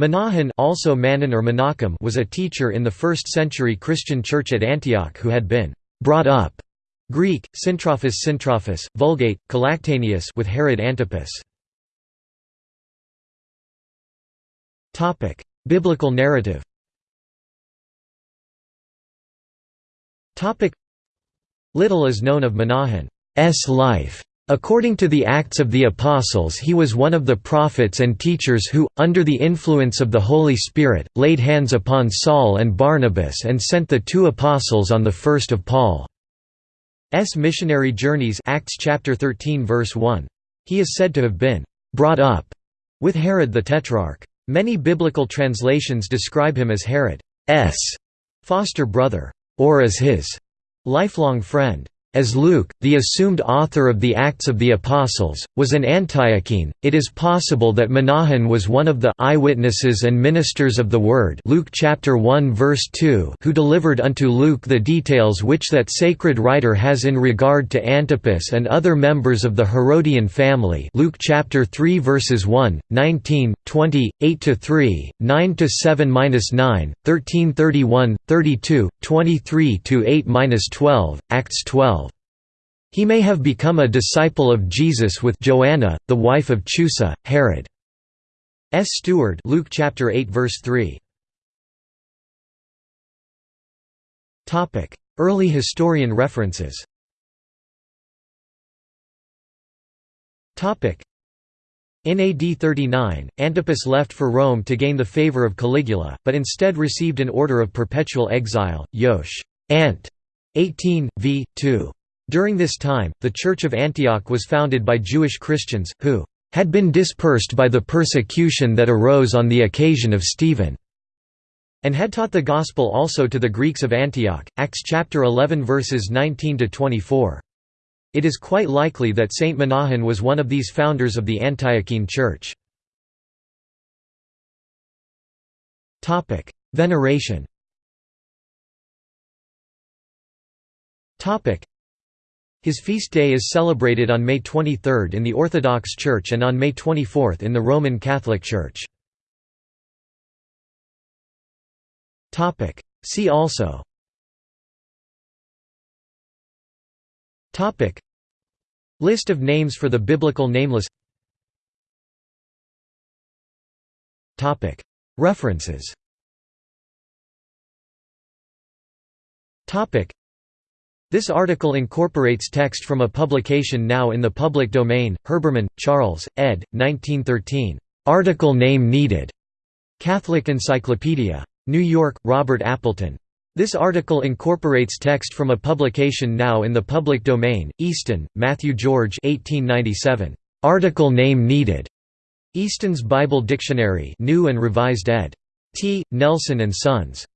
Manaen also Manon or Menachem was a teacher in the 1st century Christian church at Antioch who had been «brought up» Greek, Syntrophus Syntrophus, Vulgate, Collactaneus with Herod Antipas. Biblical narrative Little is known of Manaen's life. According to the Acts of the Apostles he was one of the prophets and teachers who, under the influence of the Holy Spirit, laid hands upon Saul and Barnabas and sent the two apostles on the first of Paul's missionary journeys Acts chapter 13 verse 1. He is said to have been «brought up» with Herod the Tetrarch. Many biblical translations describe him as Herod's foster brother, or as his lifelong friend. As Luke, the assumed author of the Acts of the Apostles, was an Antiochene, it is possible that Manaen was one of the eyewitnesses and ministers of the Word Luke chapter 1 verse 2 who delivered unto Luke the details which that sacred writer has in regard to Antipas and other members of the Herodian family Luke chapter 3 verses 1, 19, 20, 8–3, 9–7–9, 13–31, 32, 23–8–12, Acts 12 he may have become a disciple of Jesus with Joanna, the wife of Chuza, Herod's steward Luke chapter 8 verse 3. Topic: Early historian references. Topic: in AD 39, Antipas left for Rome to gain the favor of Caligula, but instead received an order of perpetual exile, Yosh. Ant. 18, v. 2. During this time, the Church of Antioch was founded by Jewish Christians, who had been dispersed by the persecution that arose on the occasion of Stephen, and had taught the Gospel also to the Greeks of Antioch. Acts chapter 11 verses 19 to 24. It is quite likely that Saint Manaen was one of these founders of the Antiochene Church. Topic: Veneration. Topic: his feast day is celebrated on May 23 in the Orthodox Church and on May 24 in the Roman Catholic Church. See also. List of names for the biblical nameless. References this article incorporates text from a publication now in the public domain, Herbermann, Charles, ed. 1913. Article name needed. Catholic Encyclopedia. New York, Robert Appleton. This article incorporates text from a publication now in the public domain, Easton, Matthew George 1897. Article name needed. Easton's Bible Dictionary New and Revised ed. T. Nelson and Sons.